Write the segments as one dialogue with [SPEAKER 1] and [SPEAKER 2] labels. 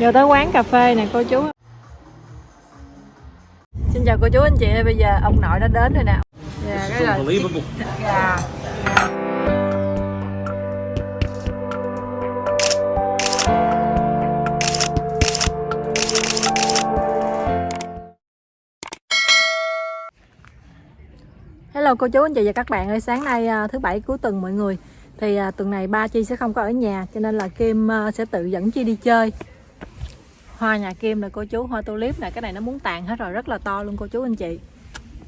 [SPEAKER 1] Vô tới quán cà phê nè cô chú. Xin chào cô chú anh chị Bây giờ ông nội đã đến rồi nè. Dạ, cái là
[SPEAKER 2] Unbelievable.
[SPEAKER 1] Dạ. Hello cô chú anh chị và các bạn ơi. Sáng nay à, thứ bảy cuối tuần mọi người. Thì à, tuần này ba Chi sẽ không có ở nhà cho nên là Kim à, sẽ tự dẫn Chi đi chơi hoa nhà Kim là cô chú hoa tulip này cái này nó muốn tàn hết rồi rất là to luôn cô chú anh chị.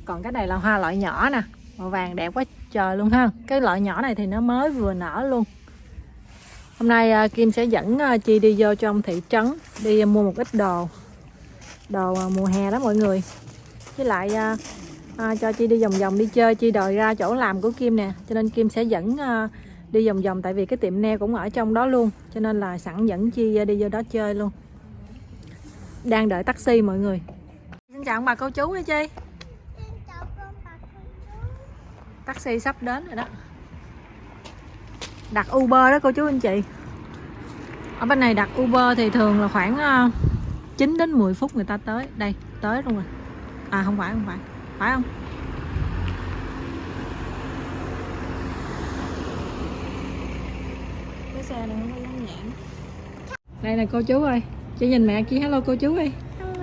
[SPEAKER 1] Còn cái này là hoa loại nhỏ nè màu vàng đẹp quá trời luôn ha. Cái loại nhỏ này thì nó mới vừa nở luôn. Hôm nay à, Kim sẽ dẫn à, Chi đi vô trong thị trấn đi mua một ít đồ đồ à, mùa hè đó mọi người. Với lại à, à, cho Chi đi vòng vòng đi chơi Chi đòi ra chỗ làm của Kim nè cho nên Kim sẽ dẫn à, đi vòng vòng tại vì cái tiệm nail cũng ở trong đó luôn cho nên là sẵn dẫn Chi đi vô đó chơi luôn đang đợi taxi mọi người. Xin chào ông bà cô chú hả Chi. Taxi sắp đến rồi đó. Đặt Uber đó cô chú anh chị. Ở bên này đặt Uber thì thường là khoảng à, 9 đến 10 phút người ta tới. Đây tới luôn rồi. À không phải không phải. Phải không? Cái xe này không có dán nhãn. Đây là cô chú ơi chị nhìn mẹ chị hello cô chú đi
[SPEAKER 3] Hello,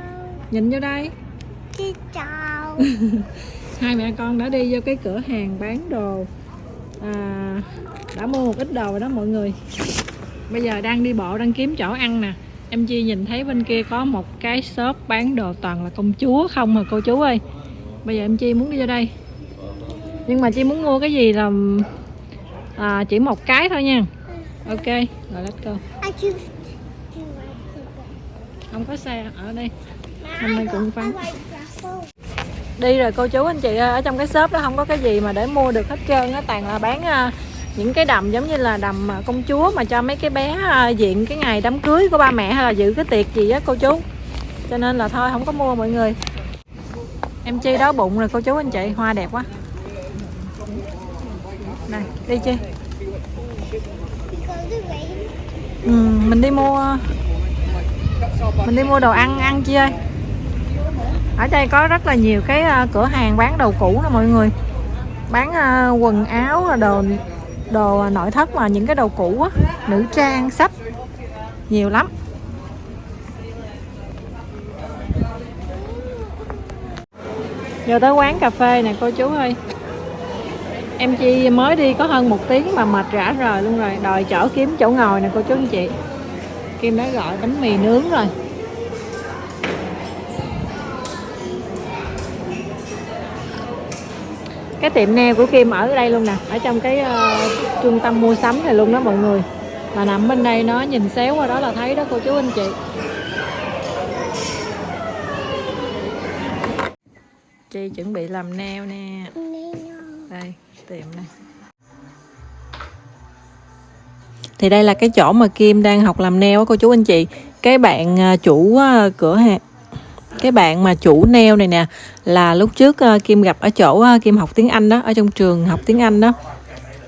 [SPEAKER 1] nhìn vô đây.
[SPEAKER 3] Chị chào.
[SPEAKER 1] hai mẹ con đã đi vô cái cửa hàng bán đồ. À, đã mua một ít đồ rồi đó mọi người. Bây giờ đang đi bộ đang kiếm chỗ ăn nè. Em chi nhìn thấy bên kia có một cái shop bán đồ toàn là công chúa không mà cô chú ơi? Bây giờ em chi muốn đi vô đây. Nhưng mà chi muốn mua cái gì là à, chỉ một cái thôi nha. Ok rồi let's go không có xe ở đây. Hôm nay cũng vắng. Đi rồi cô chú anh chị ở trong cái shop đó không có cái gì mà để mua được hết trơn á. Toàn là bán à, những cái đầm giống như là đầm à, công chúa mà cho mấy cái bé à, diện cái ngày đám cưới của ba mẹ hay là dự cái tiệc gì á cô chú. Cho nên là thôi không có mua mọi người. Em chi đói bụng rồi cô chú anh chị hoa đẹp quá. Này đi chi? Ừ, mình đi mua mình đi mua đồ ăn ăn chi ơi? Ở đây có rất là nhiều cái à, cửa hàng bán đồ cũ nè mọi người. Bán à, quần áo à, đồ đồ nội thất mà những cái đồ cũ á, nữ trang, sách. Nhiều lắm. Giờ tới quán cà phê nè, cô chú ơi. Em chi mới đi có hơn một tiếng mà mệt rã rời luôn rồi. Đòi chở kiếm chỗ ngồi nè, cô chú anh chị. Kim đã gọi bánh mì nướng rồi. Cái tiệm nail của Kim ở đây luôn nè ở trong cái ờ, trung tâm mua sắm này luôn đó mọi người. Mà nằm bên đây nó nhìn xéo qua đó là thấy đó cô chú anh chị. Chi chuẩn bị làm nail nè. Đây tiệm này thì đây là cái chỗ mà Kim đang học làm nail á cô chú anh chị. Cái bạn à, chủ à, cửa hàng cái bạn mà chủ nail này nè là lúc trước à, Kim gặp ở chỗ Kim học tiếng Anh đó ở trong trường học tiếng Anh đó.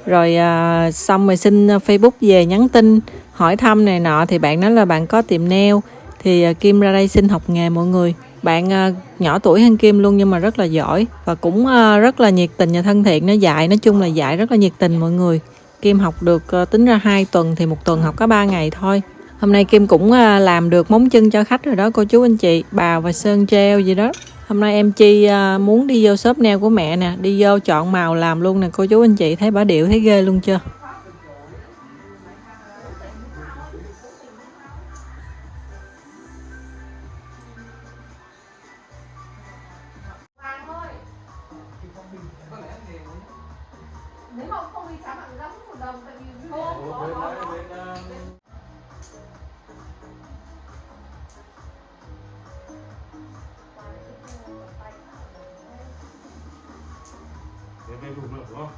[SPEAKER 1] Rồi à, xong rồi xin Facebook về nhắn tin hỏi thăm này nọ thì bạn nói là bạn có tiệm nail. Thì à, Kim ra đây xin học nghề mọi người. Bạn à, nhỏ tuổi hơn Kim luôn nhưng mà rất là giỏi và cũng à, rất là nhiệt tình và thân thiện. Nó dạy nói chung là dạy rất là nhiệt tình mọi người. Kim học được ờ, tính ra 2 tuần thì một tuần học có 3 ngày thôi. Hôm nay Kim cũng ờ, làm được móng chân cho khách rồi đó cô chú anh chị, bào và sơn treo gì đó. Hôm nay em Chi ờ, muốn đi vô shop nail của mẹ nè, đi vô chọn màu làm luôn nè cô chú anh chị, thấy bả điệu thấy ghê luôn chưa?
[SPEAKER 2] Về đủ nữa đúng không?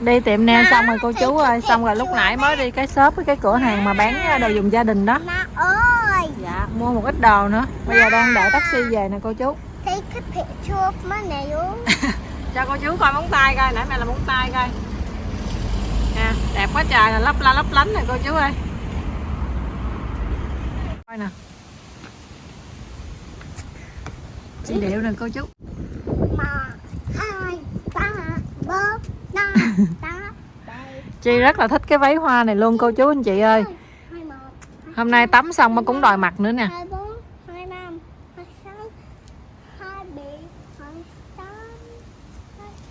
[SPEAKER 1] Đi tiệm nail xong rồi cô chú ơi, xong rồi lúc nãy mới đi cái shop với cái cửa hàng mà bán đồ dùng gia đình đó.
[SPEAKER 3] Ơi,
[SPEAKER 1] Dạ, mua một ít đồ nữa. Bây giờ đang đợi taxi về nè cô chú.
[SPEAKER 3] picture.
[SPEAKER 1] Cho cô chú coi móng tay coi, nãy mẹ là móng tay coi. nè đẹp quá trời nè lấp la lấp lánh nè cô chú ơi coi nè chị điệu nè cô chú.
[SPEAKER 3] Một hai ba bốn năm tám
[SPEAKER 1] chị rất là thích cái váy hoa này luôn cô chú anh chị ơi. hôm nay tắm xong mà cũng đòi mặc nữa nè.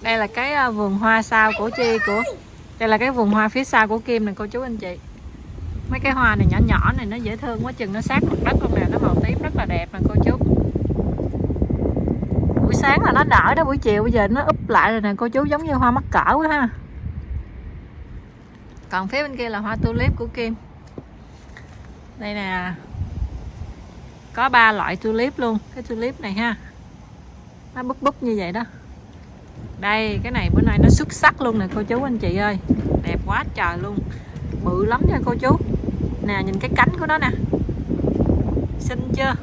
[SPEAKER 1] đây là cái à, vườn hoa sao của chi của đây là cái vườn hoa phía sau của kim nè cô chú anh chị. Mấy cái hoa này nhỏ nhỏ này nó dễ thương quá chừng nó sát mặt đất luôn nè nó màu tím rất là đẹp nè cô chú buổi sáng là nó nở đó, buổi chiều bây giờ nó úp lại rồi nè, cô chú giống như hoa mắc cỡ quá ha. Còn phía bên kia là hoa tulip của kim. Đây nè. Có ba loại tulip luôn, cái tulip này ha. Nó búp búp như vậy đó. Đây, cái này bữa nay nó xuất sắc luôn nè, cô chú anh chị ơi. Đẹp quá trời luôn. Bự lắm nha, cô chú. Nè, nhìn cái cánh của nó nè. Xinh chưa?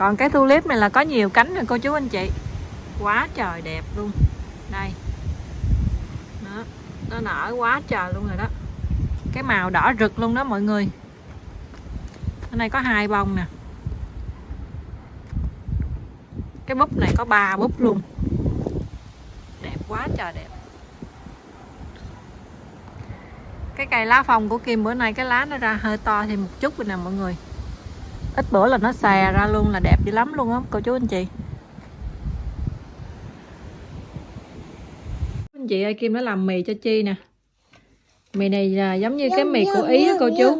[SPEAKER 1] Còn cái tulip này là có nhiều cánh rồi cô chú anh chị. Quá trời đẹp luôn. Đây. Đó. Nó nở quá trời luôn rồi đó. Cái màu đỏ rực luôn đó mọi người. Cái này có hai bông nè. Cái búp này có ba búp luôn. Đẹp quá trời đẹp. Cái cây lá phong của Kim bữa nay, cái lá nó ra hơi to thì một chút rồi nè mọi người ít bữa là nó xè ra luôn là đẹp dữ lắm luôn á cô chú anh chị. Anh chị ơi Kim đã làm mì cho Chi nè. Mì này là giống như cái mì của Ý á cô chú.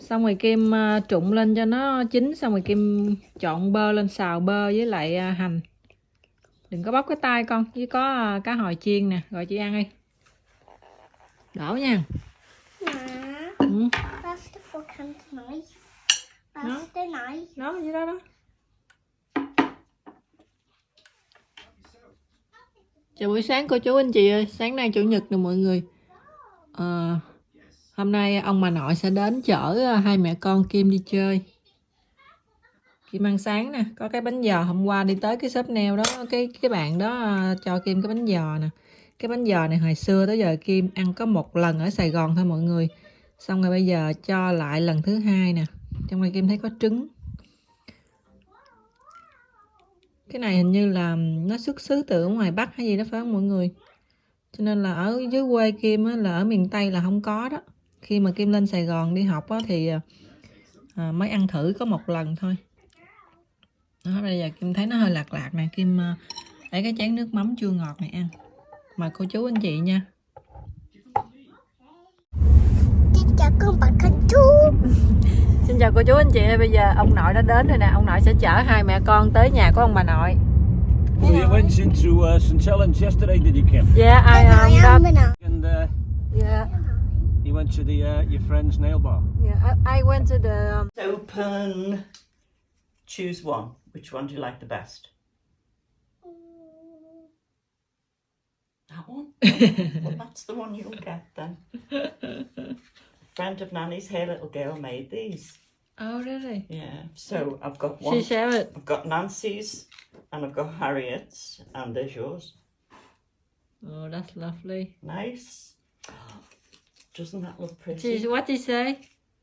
[SPEAKER 1] xong rồi Kim à, trụng lên cho nó chín xong rồi Kim chọn bơ lên xào bơ với lại à, hành. Đừng có bóc cái tay con với có à, cá hồi chiên nè. Gọi chị ăn đi. Đổ nha. Ừ. Nó.
[SPEAKER 3] sẽ nói.
[SPEAKER 1] nó gì đó đó. Chào buổi sáng cô chú anh chị ơi. Sáng nay chủ nhật nè mọi người. Ờ, hôm nay ông bà nội sẽ đến chở ờ, hai mẹ con Kim đi chơi. Kim ăn sáng nè. Có cái bánh giò hôm qua đi tới cái shop nail đó. Cái cái bạn đó ờ, cho Kim cái bánh giò nè. Cái bánh giò này hồi xưa tới giờ Kim ăn có một lần ở Sài Gòn thôi mọi người. Xong rồi bây giờ cho lại lần thứ hai nè trong này Kim thấy có trứng. Cái này hình như là nó xuất xứ từ ở ngoài Bắc hay gì đó phải không mọi người? Cho nên là ở dưới quê Kim á, là ở miền Tây là không có đó. Khi mà Kim lên Sài Gòn đi học á, thì à, à, mới ăn thử có một lần thôi. Đó, bây giờ Kim thấy nó hơi lạc lạc nè Kim à, lấy cái chén nước mắm chua ngọt này ăn. Mời cô chú anh chị nha.
[SPEAKER 3] Chị chào con bạn thân chú.
[SPEAKER 1] Xin chào cô chú anh chị bây giờ ông nội đã đến rồi nè ông nội sẽ chở hai mẹ con tới nhà của ông bà nội
[SPEAKER 2] So you went into uh, St Helens yesterday, did you, Kim?
[SPEAKER 1] yeah I um, that?
[SPEAKER 2] And uh,
[SPEAKER 1] yeah,
[SPEAKER 2] you went to the uh, your friend's nail bar.
[SPEAKER 1] yeah, I, I went to the um,
[SPEAKER 4] Open. Choose one. Which one do you like the best? That one? well, that's the one you'll get then. A friend of Nanny's here, little girl, made these.
[SPEAKER 1] oh really
[SPEAKER 4] Yeah. So I've got
[SPEAKER 1] she
[SPEAKER 4] one.
[SPEAKER 1] share it
[SPEAKER 4] I've got Nancy's and I've got Harriet's, and there's yours.
[SPEAKER 1] oh that's lovely
[SPEAKER 4] Nice. Doesn't that look pretty?
[SPEAKER 1] she, what did you say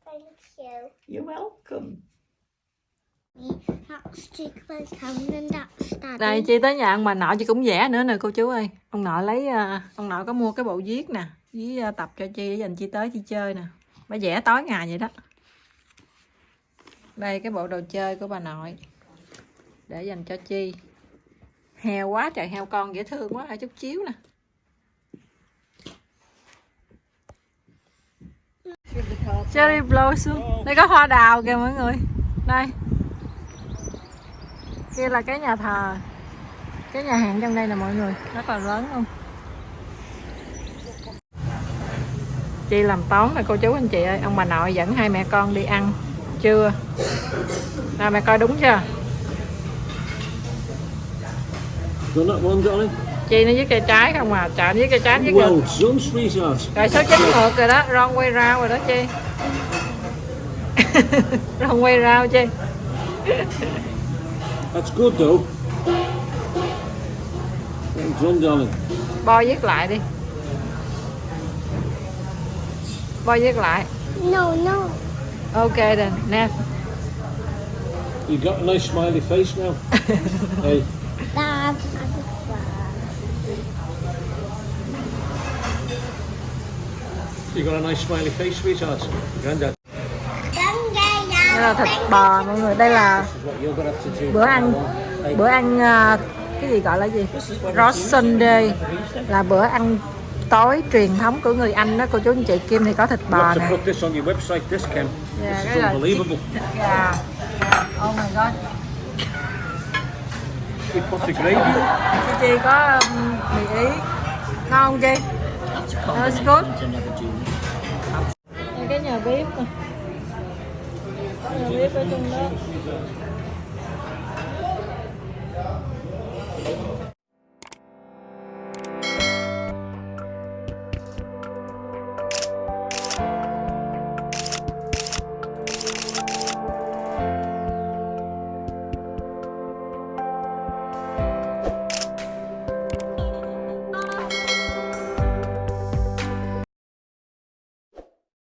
[SPEAKER 3] Thank you.
[SPEAKER 4] You're welcome.
[SPEAKER 1] Đây chị tới nhà ông bà nội chị cũng vẽ nữa nè cô chú ơi Ông nội lấy à, Ông nội có mua cái bộ viết nè Với à, tập cho Chi để dành Chi tới Chi chơi nè Bà vẽ tối ngày vậy đó. Đây, cái bộ đồ chơi của bà nội. Để dành cho Chi. Heo quá trời heo con dễ thương quá chút chiếu nè. Cherry blossom. Đây có hoa đào kìa mọi người. Đây. Kia là cái nhà thờ. Cái nhà hàng trong đây là mọi người. Rất là lớn luôn. Chị làm toán nè cô chú anh chị ơi Ông bà nội dẫn hai mẹ con đi ăn Trưa Nào mẹ coi đúng chưa? Chị nó viết cây trái không à nó viết cây trái viết
[SPEAKER 2] Well
[SPEAKER 1] ngược. Rồi số chín ngược rồi đó Wrong way round rồi đó Chi Wrong way round Chi
[SPEAKER 2] That's good though. Darling.
[SPEAKER 1] Bo viết lại đi Bo viết lại.
[SPEAKER 3] No, no.
[SPEAKER 1] Ok then. Nè.
[SPEAKER 2] You got a nice smiley face now. hey,
[SPEAKER 3] Dad.
[SPEAKER 2] you got a nice smiley face, sweetheart. Granddad,
[SPEAKER 1] Đây là thịt bò mọi người. Đây là bữa ăn bữa ăn à, cái gì gọi là gì? Roast Sunday là bữa ăn tối truyền thống của người Anh đó cô chú anh chị Kim thì có thịt bò nè. Yeah,
[SPEAKER 2] this
[SPEAKER 1] cái
[SPEAKER 2] is
[SPEAKER 1] là
[SPEAKER 2] unbelievable.
[SPEAKER 1] Yeah. Oh my god. Chị Chi có um, mì ý ngon không Chi? That's good. Cái nhà bếp nè. Nhà bếp ở trong đó.